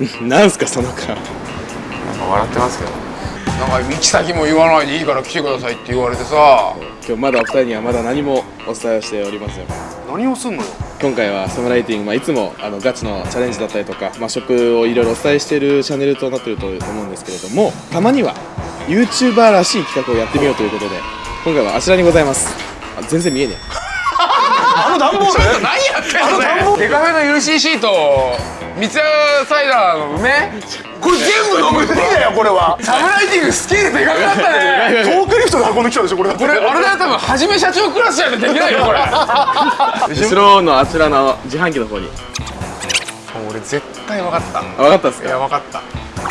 なんすかその顔。笑ってますけど。なんか行き先も言わないでいいから来てくださいって言われてさ。今日まだお二人にはまだ何もお伝えをしておりません。何をすんのよ。今回はサムライティング、まあ、いつもあのガチのチャレンジだったりとか、まあ、食をいろいろお伝えしているチャンネルとなっていると思うんですけれどもたまには YouTuber らしい企画をやってみようということで今回はあちらにございます。あ全然見えねあの段ボール？何やってんのね。デカフェの UCC と三ツ矢サイダーの梅？これ全部飲む無理だよこれは。サムライティングスケールでかくなったね。トークリフトで運んできたでしょこれこれあれだよ多分はじめ社長クラスじゃできないよこれえ後ろのあちらの自販機の方に。俺絶対分かった。あ分かったっすいやか分かった。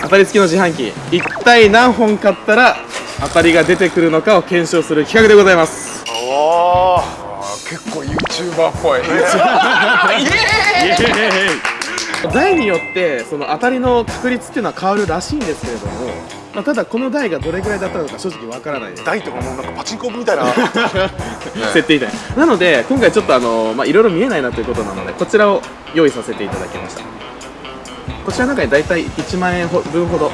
当たり付きの自販機。一体何本買ったら当たりが出てくるのかを検証する企画でございます YouTuber っぽい。イエーイ。台によってその当たりの確率っていうのは変わるらしいんですけれども、まあ、ただこの台がどれぐらいだったのか正直わからないです。台とかもうなんかパチンコみたいな。設定みたいな。なので今回ちょっとあのまあいろいろ見えないなということなのでこちらを用意させていただきました。こちらの中に大体1万円ほ分ほど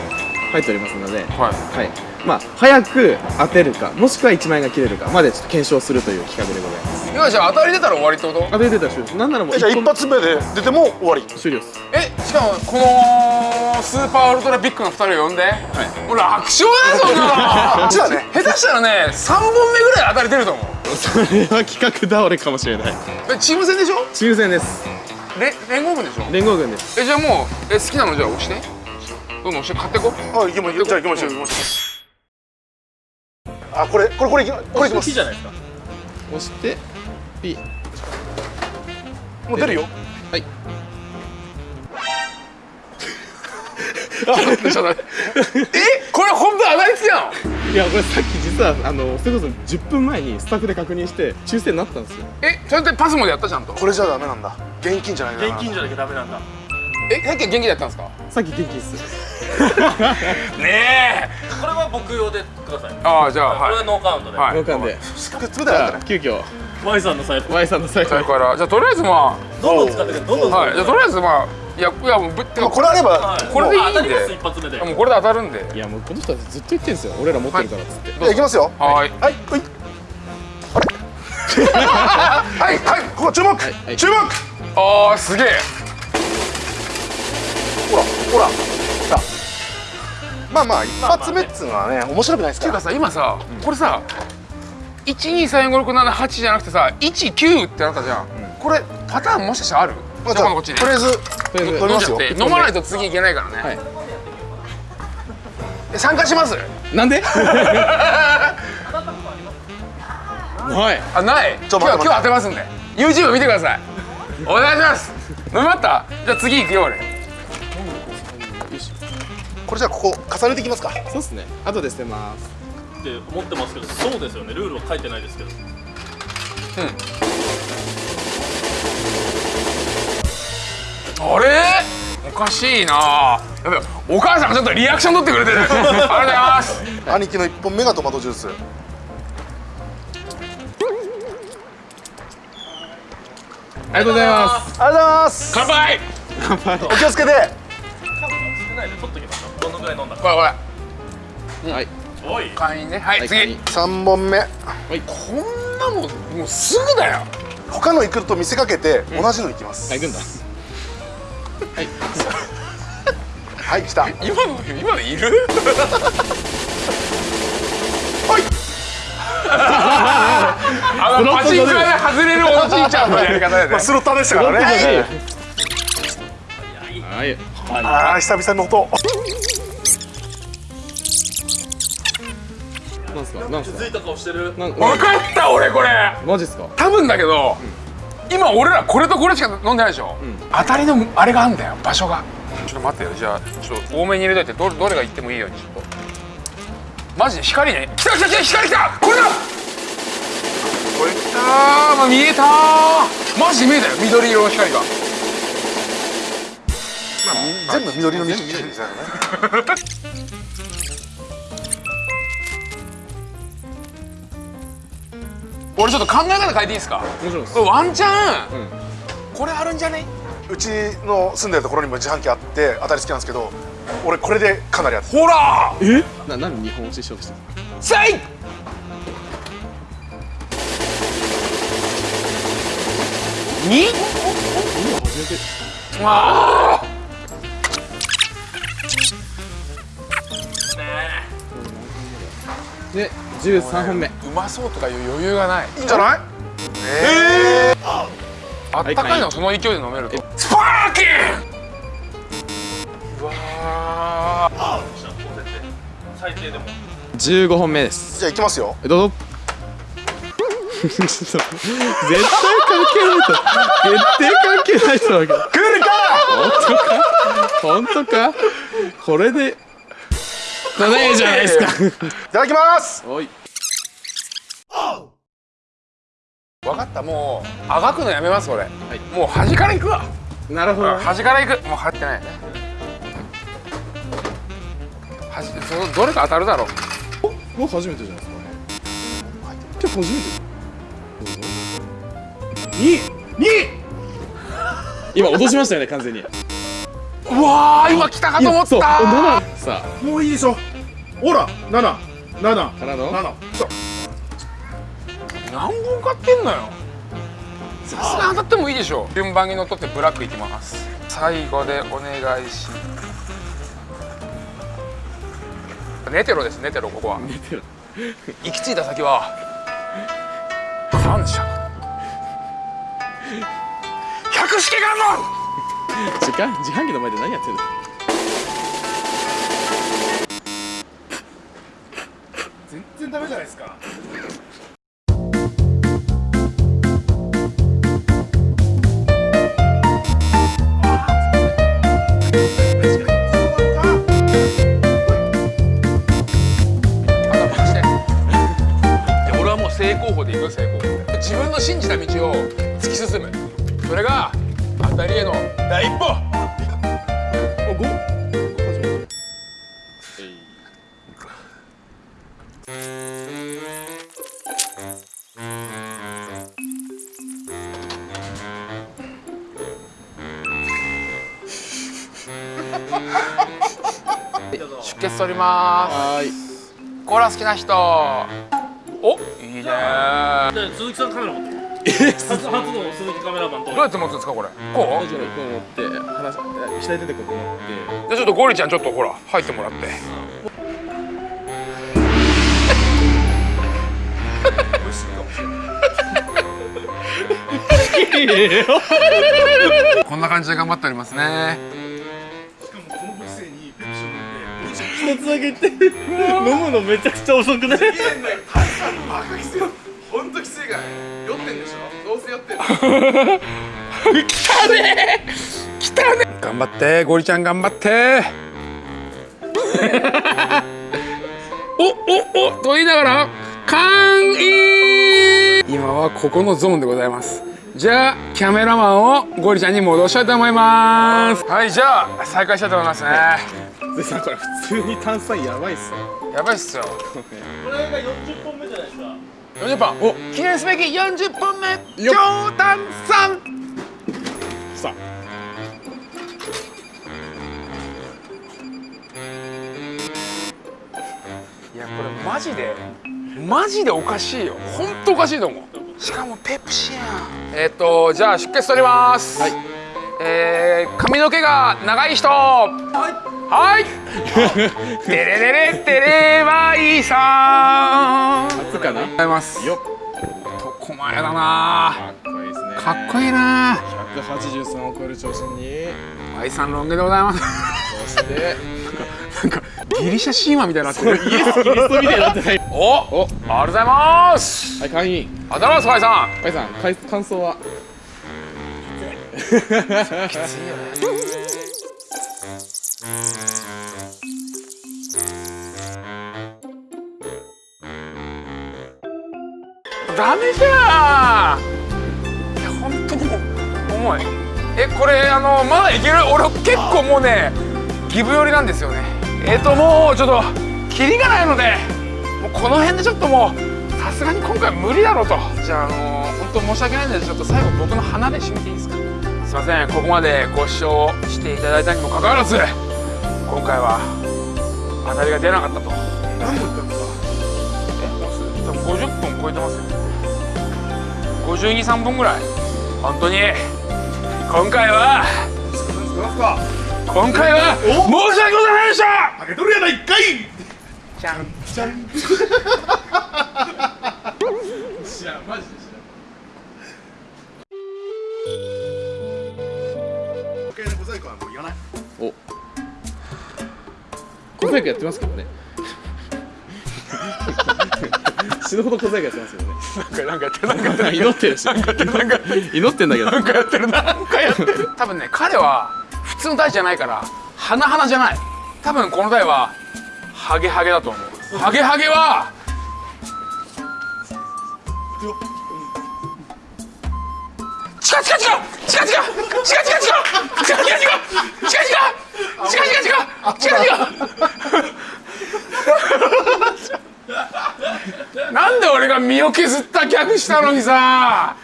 入っておりますので、はい。はいまあ、早く当てるかもしくは1万円が切れるかまでちょっと検証するという企画でございます。今じゃあ当たり出たら終わりってこと？当て出たら終了なんならもうえじゃあ一本発目で出ても終わり。終了です。えしかもこのスーパーウルトラビッグの2人を呼んで、もう楽勝だよそんなの。こっちだね。下手したらね3本目ぐらい当たり出ると思う。それは企画倒れかもしれない。えチーム戦でしょ？チーム戦です。れ連合軍でしょ？連合軍です。えじゃあもうえ好きなのじゃあ押して。どんどん押して買ってこ。あ行きましょうじゃあ行きましょう行きましょうあこれこれこれいきこれいきます。じゃないですか。押して P もう出るよ。はい。えこれ本当当たりつきなのいやこれさっき実はあのそれこそ10分前にスタッフで確認して抽選になったんですよ。えそれってパスモでやったちゃんと。これじゃダメなんだ。現金じゃないな現金じゃなきゃダメなんだ。えさっきは元気でやったんですか？さっき元気っす ねえ。これは僕用でくださいああじゃあこれははいノーカウントで、はい。交換で。くっつめじゃたら急遽。Y さんの財布 Y さんの最後それからじゃあとりあえずまどんどん使ってくれどんどん使あってくれ。はいじゃあとりあえずまあいやいやもうぶっこれあればはい。これでいいんで。当たります一発目で。もうこれで当たるんで。いやもうこの人はずっと言ってんすよ。俺ら持ってるからっつって、じゃあ行きますよ。はい。はい。はい。はい。はい。ここ注目。はい注目。ああすげえ。ほらほらまあまあ一発目っつうのはね面白くないですかっていうからさ今さこれさ1234567じゃなくてさ19ってなったじゃん。これパターンもしかしたらある？まあじゃあこっちに。とりあえず飲みますよ。飲まないと次いけないからね、はい。え参加します？なんで？はい。あない。今日今日当てますんで。YouTube 見てください。お願いします。飲みまった？じゃあ次行くよ俺これじゃあここ重ねていきますか。そうっすね。後で捨てます。って思ってますけどそうですよね。ルールは書いてないですけど。あれ？おかしいな。やべお母さんがちょっとリアクション取ってくれてる。ありがとうございます。兄貴の一本目がトマトジュース。ありがとうございます。ありがとうございます。乾杯。お気をつけて。少ないで取っときましょうどのぐらい飲んだかこれこれ。はい。おい。会員ね。はい、はい次。三本目。こんなもんもうすぐだよ。他の行くと見せかけて同じの行きます。はい行くんだ。はい。はい来た。今の今のいる？はい。あのパチンコ屋で外れるおじいちゃんのやり方だよねまあスロッターでしたからね。はい。ああ久々の音なんすか？なん気づいた顔してる。分かった俺これ。マジっすか？多分だけど、今俺らこれとこれしか飲んでないでしょ、当たりのあれがあんだよ場所が。ちょっと待ってよじゃあちょっと多めに入れといて。どれどれがいってもいいようにちょっと。マジで光ね。来た来た来た光来た！これだ！これ来たー、まあ、見えたー。マジで見えたよ緑色の光が。全部緑の緑ですよね俺ちょっと考え方変えていいですか？もちろんです。これワンチャン、うん。これあるんじゃねうちの住んでるところにも自販機あって当たり好きなんですけど俺これでかなりやってほら！え？な何日本押ししようとしてるせい！に？初めてああで13本目。うまそうとかいう余裕がない。いいんじゃない？あったかいのその勢いで飲めると。スパーキン！うわ最低でも15本目です。じゃあいきますよ。えどうぞ。絶対関係ないと。絶対関係ないと思うけど。来るか？本当か？これでじゃないですか。いただきますおい分かったもうあがくのやめます俺、もう端から行くわなるほど端から行くもう入ってない端そのどれか当たるだろうもう初めてじゃないですか今日初めて2 2今落としましたよね完全にうわー今来たかと思った7さもういいでしょ。ほら七。七。あからの？七。そう何本買ってんのよ。さすが当たってもいいでしょ。順番にのっとってブラックいきます。最後でお願いしネテロですネテロここは。行き着いた先は。感謝。百式観音！時間自販機の前で何やってんの？全然ダメじゃないですか。俺はもう正攻法で行く正攻法自分の信じた道を突き進む。それが当たりへの第一歩。出血取りまはーい。すコーラ好きな人。お？いいね。で鈴木さんカメラ持ってる。初初の鈴木カメラマンと。どうやって持つんですかこれ？こ大丈夫こう。持って話左手でこう。持ってう。でちょっとゴリちゃんちょっとほら入ってもらってこんな感じで頑張っておりますね一つだけ言って飲むのめちゃくちゃ遅くない？本当きつい。から。酔ってんでしょ？どうせ酔ってん来た ね来たね頑張ってゴリちゃん頑張って。おおおと言いながら完飲！今はここのゾーンでございます。じゃあキャメラマンをゴリちゃんに戻したいと思います。はいじゃあ再開したいと思いますねでさこれ普通に炭酸やばいっすよやばいっすよ。これが40本目じゃないですか。40本。お。記念すべき40本目。超炭酸。さいやこれマジでマジでおかしいよ。本当おかしいと思う。しかもペプシやんえっ、とじゃあ出血取ります。はいえー、髪の毛が長い人。はい。はい。テレレレテレバイさん。初かな？ございます。よっ。男前だな。かっこいいですね。かっこいいな。183を超える長身に。バイさんロン毛でございます。そして。なんかギリシャ神話みたいになってる。イエス・キリストみたいになってない。おおありがとうございます。はい会員。ありがとうございますバイさん。カイさん感想は？きついよね。ダメじゃんいや本当にもう重いえこれあのまだいける？俺結構もうねギブ寄りなんですよね。えっ、ともうちょっとキリがないのでもうこの辺でちょっともうさすがに今回無理だろうと。じゃああの本当申し訳ないんでちょっと最後僕の鼻で締めていいですか？ません。ここまでご視聴していただいたにもかかわらず今回は当たりが出なかったと。何分経えもうす多分50分超えてますよ。523本ぐらい。本当に今回は今回は申し訳ございませんでした！開けとるやないかいじゃん。じゃん。知らんマジでな。いお。小細工やってますけどね。死ぬほど小細工やってますけどね。なんかなんかやってるなんかやってる。祈ってるし。なんかやってる。なんかやってる祈ってんだけど。なんかやってる。なんかやってる。多分ね彼は普通の大じゃないから花々じゃない。多分この台はハゲハゲだと思う。ハゲハゲは違う違う違う。違う違う。違う違う。違う違う。違う違う。なんで俺が身を削った客したのにさ。